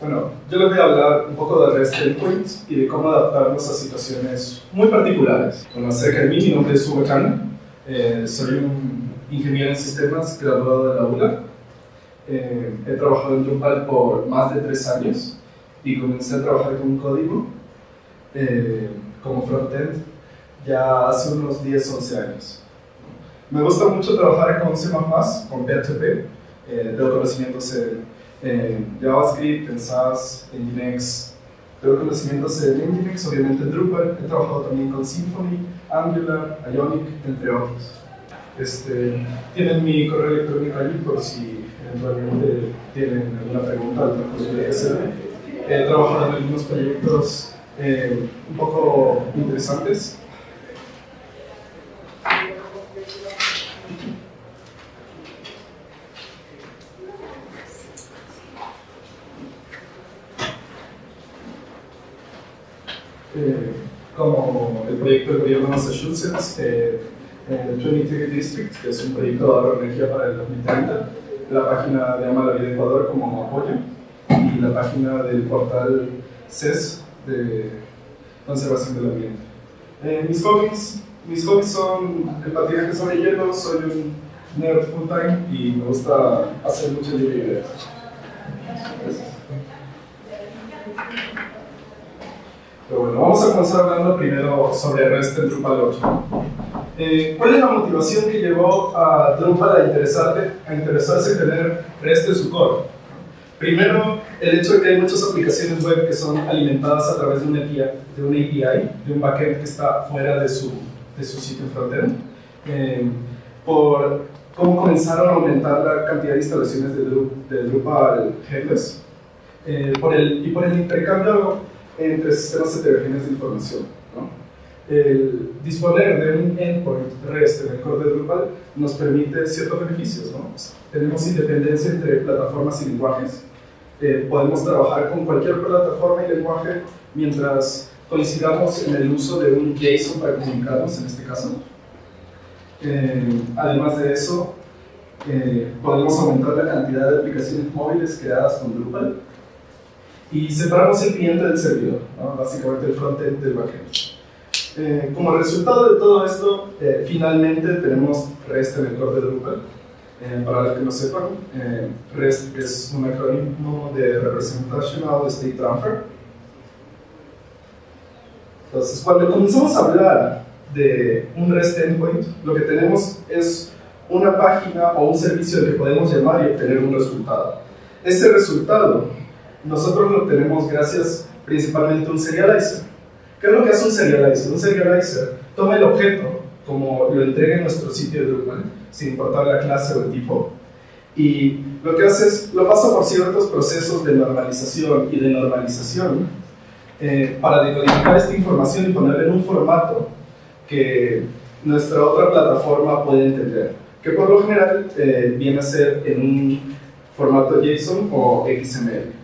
Bueno, yo les voy a hablar un poco de REST Endpoint y de cómo adaptarnos a situaciones muy particulares. Bueno, acerca de mí, mi nombre es Hugo Chan, eh, soy un ingeniero en sistemas graduado de la ULA. Eh, he trabajado en Drupal por más de tres años y comencé a trabajar con código eh, como frontend ya hace unos 10, 11 años. Me gusta mucho trabajar con C++, con PHP, eh, tengo conocimientos en, JavaScript, en SAS, en Linux, tengo conocimientos en Nginx, obviamente en Drupal, he trabajado también con Symfony, Angular, Ionic, entre otros. Este, tienen mi correo electrónico allí por si eventualmente tienen alguna pregunta al transcurso de hacerme. He trabajado en algunos proyectos eh, un poco interesantes Eh, como el proyecto del gobierno de Massachusetts, eh, el Trinity District, que es un proyecto de ahorro de energía para el 2030, la página de Ama la Vida Ecuador como apoyo y la página del portal CES de conservación del ambiente. Eh, mis hobbies, mis hobbies son el patinaje sobre hielo, soy un nerd full time y me gusta hacer muchas videos. Pero bueno, vamos a comenzar hablando primero sobre REST en Drupal 8. Eh, ¿Cuál es la motivación que llevó a Drupal a, a interesarse en tener REST en su core? Primero, el hecho de que hay muchas aplicaciones web que son alimentadas a través de una API, de, un, API, de un backend que está fuera de su, de su sitio frontend. Eh, por cómo comenzaron a aumentar la cantidad de instalaciones de, Drupal headless. Eh, por el, y por el intercambio entre sistemas heterogéneos de información. El disponer de un endpoint REST en el core de Drupal nos permite ciertos beneficios. ¿no? tenemos independencia entre plataformas y lenguajes. Eh, podemos trabajar con cualquier plataforma y lenguaje mientras coincidamos en el uso de un JSON para comunicarnos, en este caso. Eh, además de eso, eh, podemos aumentar la cantidad de aplicaciones móviles creadas con Drupal y separamos el cliente del servidor, básicamente el frontend del backend. Eh, como resultado de todo esto, eh, finalmente tenemos REST en el core de Drupal. Eh, para los que no sepan, REST es un acrónimo de Representational State Transfer. Entonces, cuando comenzamos a hablar de un REST endpoint, lo que tenemos es una página o un servicio al que podemos llamar y obtener un resultado. Ese resultado nosotros lo tenemos gracias principalmente a un serializer. ¿Qué es lo que hace un serializer? Un serializer toma el objeto, como lo entrega en nuestro sitio de Drupal, sin importar la clase o el tipo, y lo que hace es, lo pasa por ciertos procesos de normalización y de normalización eh, para decodificar esta información y ponerla en un formato que nuestra otra plataforma puede entender, que por lo general eh, viene a ser en un formato JSON o XML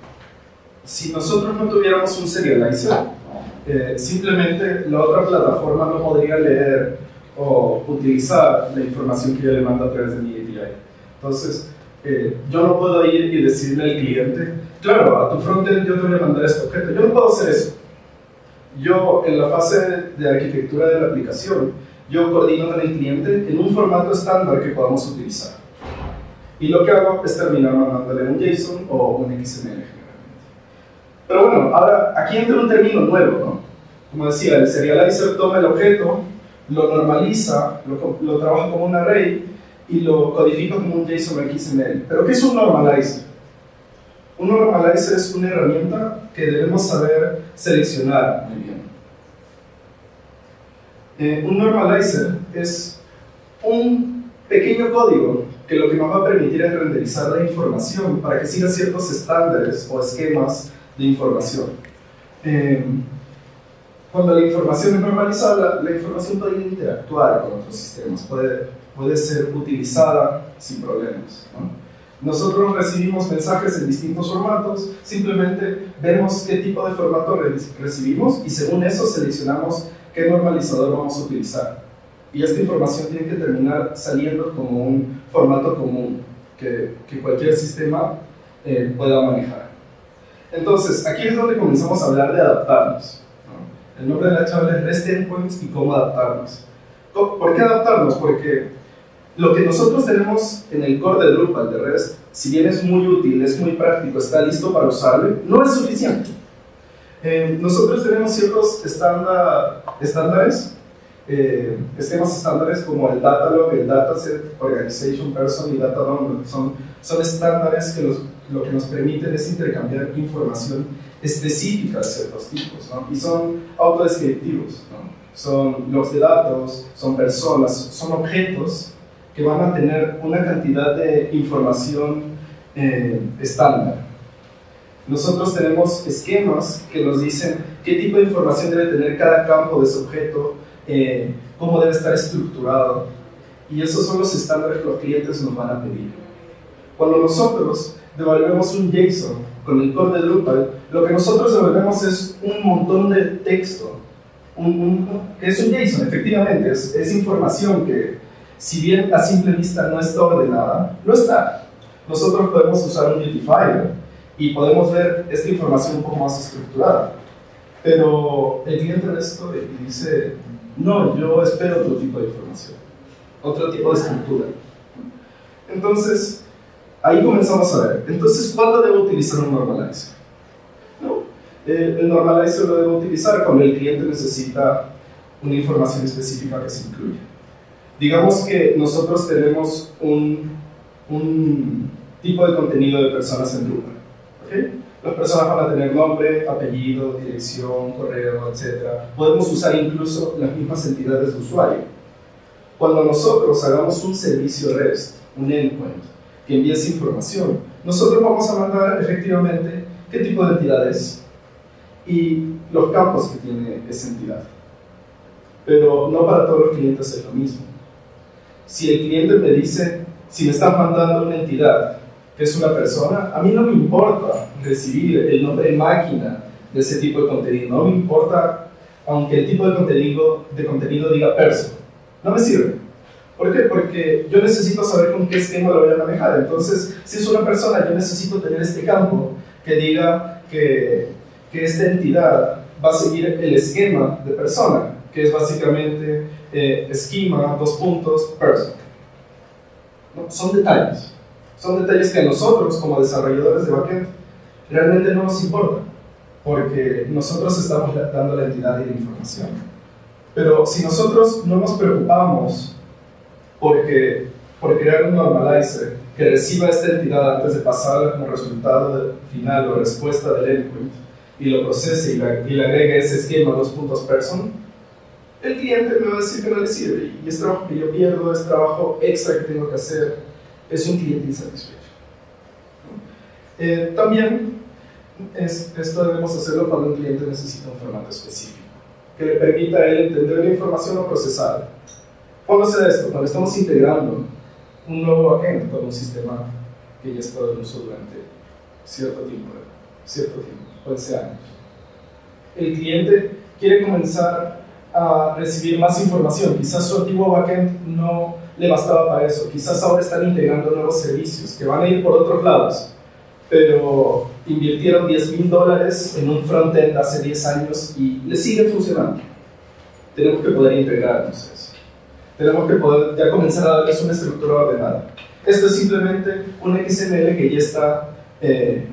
si nosotros no tuviéramos un serializer, eh, simplemente la otra plataforma no podría leer o utilizar la información que yo le mando a través de mi API. Entonces, eh, yo no puedo ir y decirle al cliente, claro, a tu frontend yo te voy a mandar este objeto. Yo no puedo hacer eso. Yo, en la fase de arquitectura de la aplicación, yo coordino con el cliente en un formato estándar que podamos utilizar. Y lo que hago es terminar mandándole un JSON o un XML. Pero bueno, ahora aquí entra un término nuevo, ¿no? Como decía, el serializer toma el objeto, lo normaliza, lo, lo trabaja como un array y lo codifica como un JSON XML. ¿Pero qué es un normalizer? Un normalizer es una herramienta que debemos saber seleccionar muy bien. Eh, un normalizer es un pequeño código que lo que nos va a permitir es renderizar la información para que siga ciertos estándares o esquemas de información. Eh, cuando la información es normalizada, la, información puede interactuar con otros sistemas, puede, puede ser utilizada sin problemas. Nosotros recibimos mensajes en distintos formatos, simplemente vemos qué tipo de formato recibimos y según eso seleccionamos qué normalizador vamos a utilizar. Y esta información tiene que terminar saliendo como un formato común que, que cualquier sistema eh, pueda manejar. Entonces, aquí es donde comenzamos a hablar de adaptarnos. El nombre de la charla es REST Endpoints y cómo adaptarnos. ¿Por qué adaptarnos? Porque lo que nosotros tenemos en el core de Drupal de REST, si bien es muy útil, es muy práctico, está listo para usarlo, no es suficiente. Eh, nosotros tenemos ciertos estándar, estándares, eh, esquemas estándares como el Datalog, el Dataset, Organization Person y Data. Son, son estándares que lo que nos permiten es intercambiar información específica de ciertos tipos, ¿no? y son autodescriptivos. ¿no? Son logs de datos, son personas, son objetos que van a tener una cantidad de información eh, estándar. Nosotros tenemos esquemas que nos dicen qué tipo de información debe tener cada campo de ese objeto, eh, cómo debe estar estructurado. Y esos son los estándares que los clientes nos van a pedir. Cuando nosotros devolvemos un JSON con el core de Drupal, lo que nosotros devolvemos es un montón de texto. es un JSON, efectivamente, es, es información que, si bien a simple vista no está ordenada, no está. Nosotros podemos usar un beautifier y podemos ver esta información un poco más estructurada. Pero el cliente de esto dice, no, yo espero otro tipo de información, otro tipo de estructura. Entonces, ahí comenzamos a ver. Entonces, ¿cuándo debo utilizar un normalizer? ¿No? el normalizer lo debo utilizar cuando el cliente necesita una información específica que se incluya. Digamos que nosotros tenemos un, un tipo de contenido de personas en Drupal las personas van a tener nombre, apellido, dirección, correo, etc. Podemos usar incluso las mismas entidades de usuario. Cuando nosotros hagamos un servicio REST, un endpoint, que envíe esa información, nosotros vamos a mandar efectivamente qué tipo de entidad es y los campos que tiene esa entidad. Pero no para todos los clientes es lo mismo. Si el cliente me dice, si me estás mandando una entidad es una persona, a mí no me importa recibir el nombre de máquina de ese tipo de contenido, no me importa aunque el tipo de contenido, de contenido diga person, no me sirve. ¿Por qué? Porque yo necesito saber con qué esquema lo voy a manejar. Entonces, si es una persona, yo necesito tener este campo que diga que, esta entidad va a seguir el esquema de persona, que es básicamente eh, esquema, dos puntos, person. Son detalles. Son detalles que nosotros, como desarrolladores de backend, realmente no nos importa, porque nosotros estamos dando la entidad y la información. Pero si nosotros no nos preocupamos porque, por crear un normalizer que reciba esta entidad antes de pasarla como resultado final o respuesta del endpoint y lo procese y, le agregue ese esquema dos puntos person, el cliente me va a decir que no le sirve y es trabajo que yo pierdo, es trabajo extra que tengo que hacer es un cliente insatisfecho. Eh, también esto debemos hacerlo cuando un cliente necesita un formato específico que le permita a él entender la información o procesarla. ¿Cuándo se esto? Cuando estamos integrando un nuevo backend con un sistema que ya está en uso durante cierto tiempo, cierto tiempo, puede ser años. El cliente quiere comenzar a recibir más información. Quizás su antiguo backend no le bastaba para eso. Quizás ahora están integrando nuevos servicios que van a ir por otros lados, pero invirtieron 10 mil dólares en un frontend hace 10 años y le sigue funcionando. Tenemos que poder integrarnos eso. Tenemos que poder ya comenzar a darles una estructura ordenada. Esto es simplemente un XML que ya está eh,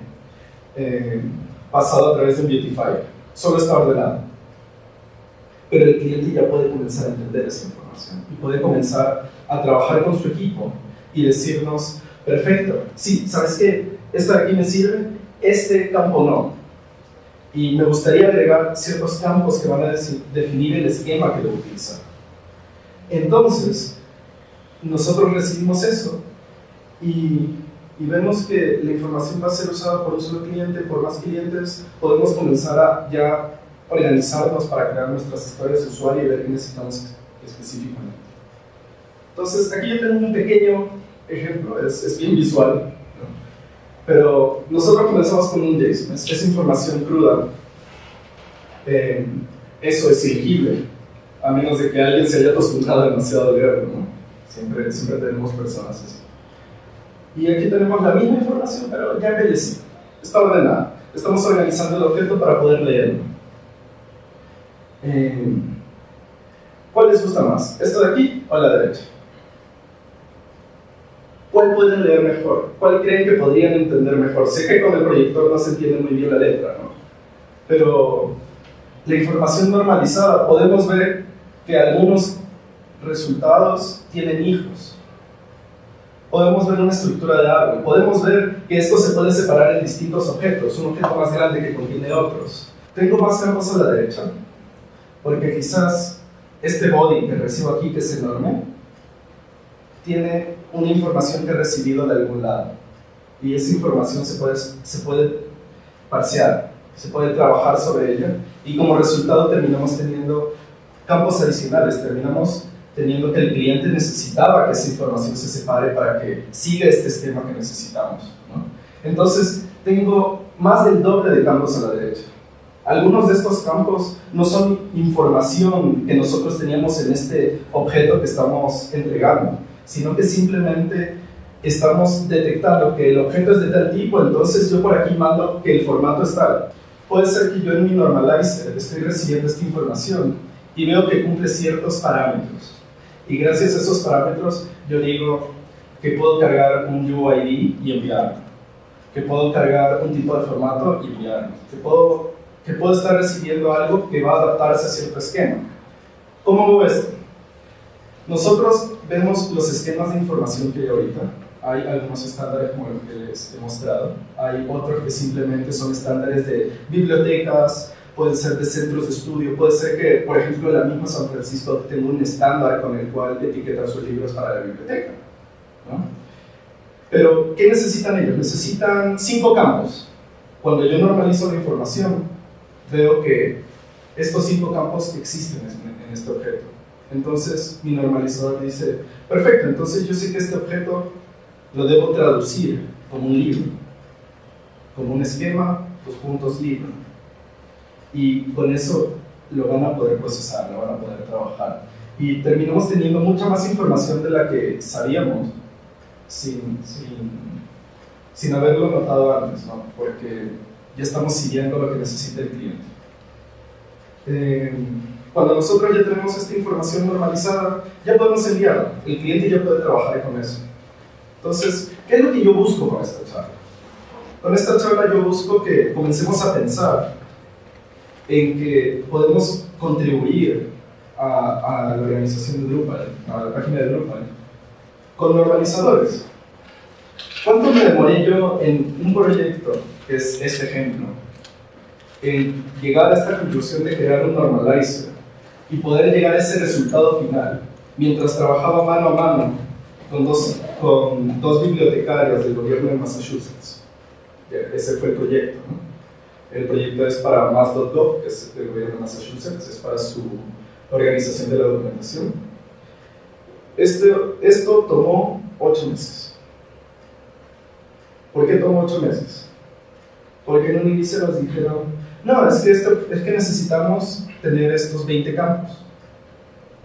eh, pasado a través de un Beautifier. Solo está ordenado. Pero el cliente ya puede comenzar a entender esa información y puede comenzar a trabajar con su equipo y decirnos, perfecto, sí, ¿sabes qué? Esto de aquí me sirve, este campo no. Y me gustaría agregar ciertos campos que van a definir el esquema que debo utilizar. Entonces, nosotros recibimos eso y, y, vemos que la información va a ser usada por un solo cliente, por más clientes, podemos comenzar a ya organizarnos para crear nuestras historias de usuario y ver qué necesitamos específicamente. Entonces, aquí yo tengo un pequeño ejemplo, es, bien visual, pero nosotros comenzamos con un JSON, es, información cruda. Eh, eso es ilegible, a menos de que alguien se haya acostumbrado demasiado a leerlo, ¿no? Siempre, siempre tenemos personas así. Y aquí tenemos la misma información, pero ya embellecida, está ordenada. Estamos organizando el objeto para poder leerlo. Eh, ¿Cuál les gusta más? ¿Esto de aquí o la derecha? ¿Cuál pueden leer mejor? ¿Cuál creen que podrían entender mejor? Sé que con el proyector no se entiende muy bien la letra, ¿no? Pero la información normalizada, podemos ver que algunos resultados tienen hijos. Podemos ver una estructura de árbol, podemos ver que esto se puede separar en distintos objetos, un objeto más grande que contiene otros. Tengo más campos a la derecha, porque quizás este body que recibo aquí, que es enorme, tiene una información que he recibido de algún lado. Y esa información se puede, se puede parciar, se puede trabajar sobre ella, y como resultado terminamos teniendo campos adicionales, terminamos teniendo que el cliente necesitaba que esa información se separe para que siga este esquema que necesitamos. Entonces, tengo más del doble de campos a la derecha. Algunos de estos campos no son información que nosotros teníamos en este objeto que estamos entregando, sino que simplemente estamos detectando que el objeto es de tal tipo, entonces yo por aquí mando que el formato es tal. Puede ser que yo en mi normalizer estoy recibiendo esta información y veo que cumple ciertos parámetros. Y gracias a esos parámetros yo digo que puedo cargar un UID y enviarlo, que puedo cargar un tipo de formato y enviarlo, que puedo, que puedo estar recibiendo algo que va a adaptarse a cierto esquema. ¿Cómo veo esto? Nosotros vemos los esquemas de información que hay ahorita. Hay algunos estándares como los que les he mostrado. Hay otros que simplemente son estándares de bibliotecas, puede ser de centros de estudio, puede ser que, por ejemplo, la misma San Francisco tenga un estándar con el cual etiquetar sus libros para la biblioteca. Pero, ¿qué necesitan ellos? Necesitan cinco campos. Cuando yo normalizo la información, veo que estos cinco campos existen en este objeto. Entonces, mi normalizador dice, perfecto, entonces yo sé que este objeto lo debo traducir como un libro, como un esquema, dos puntos libro y con eso lo van a poder procesar, lo van a poder trabajar. Y terminamos teniendo mucha más información de la que sabíamos sin, sin, sin haberlo notado antes, ¿no? porque ya estamos siguiendo lo que necesita el cliente. Eh, cuando nosotros ya tenemos esta información normalizada, ya podemos enviarla. El cliente ya puede trabajar con eso. Entonces, ¿qué es lo que yo busco con esta charla? Con esta charla yo busco que comencemos a pensar en que podemos contribuir a, la organización de Drupal, a la página de Drupal, con normalizadores. ¿Cuánto me demoré yo en un proyecto, es este ejemplo, en llegar a esta conclusión de crear un normalizer y poder llegar a ese resultado final, mientras trabajaba mano a mano con dos, con dos bibliotecarios del gobierno de Massachusetts? Ese fue el proyecto. ¿no? El proyecto es para Mass.gov, que es del gobierno de Massachusetts, es para su organización de la documentación. Este, esto tomó ocho meses. ¿Por qué tomó ocho meses? Porque en un inicio nos dijeron, no, es que, esto, es que necesitamos tener estos 20 campos.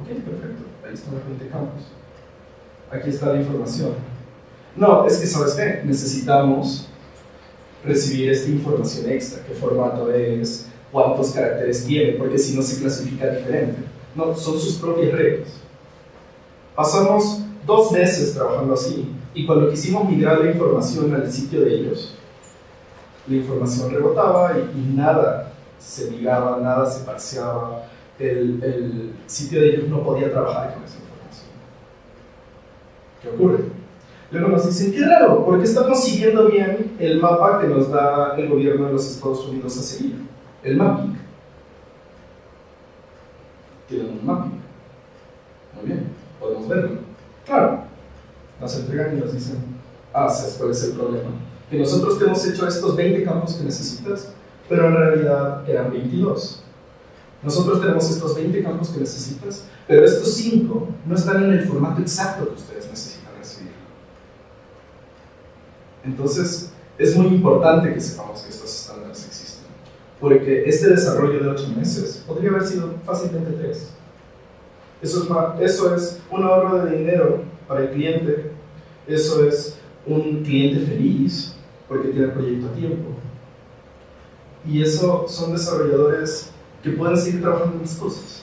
Ok, perfecto, ahí están los 20 campos. Aquí está la información. No, es que, ¿sabes qué? Necesitamos recibir esta información extra, qué formato es, cuántos caracteres tiene, porque si no se clasifica diferente. No, son sus propias reglas. Pasamos dos meses trabajando así, y cuando quisimos migrar la información al sitio de ellos, la información rebotaba y, nada se migraba, nada se parseaba, el, sitio de ellos no podía trabajar con esa información. ¿Qué ocurre? Luego nos dicen, qué raro, porque estamos siguiendo bien el mapa que nos da el gobierno de los Estados Unidos a seguir, el mapping. Tienen un mapping. Muy bien, podemos verlo. Claro, nos entregan y nos dicen, ah, ¿sabes cuál es el problema? Que nosotros te hemos hecho estos 20 campos que necesitas, pero en realidad eran 22. Nosotros tenemos estos 20 campos que necesitas, pero estos 5 no están en el formato exacto que ustedes necesitan. Entonces, es muy importante que sepamos que estos estándares existen, porque este desarrollo de 8 meses podría haber sido fácilmente 3. Eso es, eso es un ahorro de dinero para el cliente, eso es un cliente feliz porque tiene el proyecto a tiempo. y eso son desarrolladores que pueden seguir trabajando en las cosas.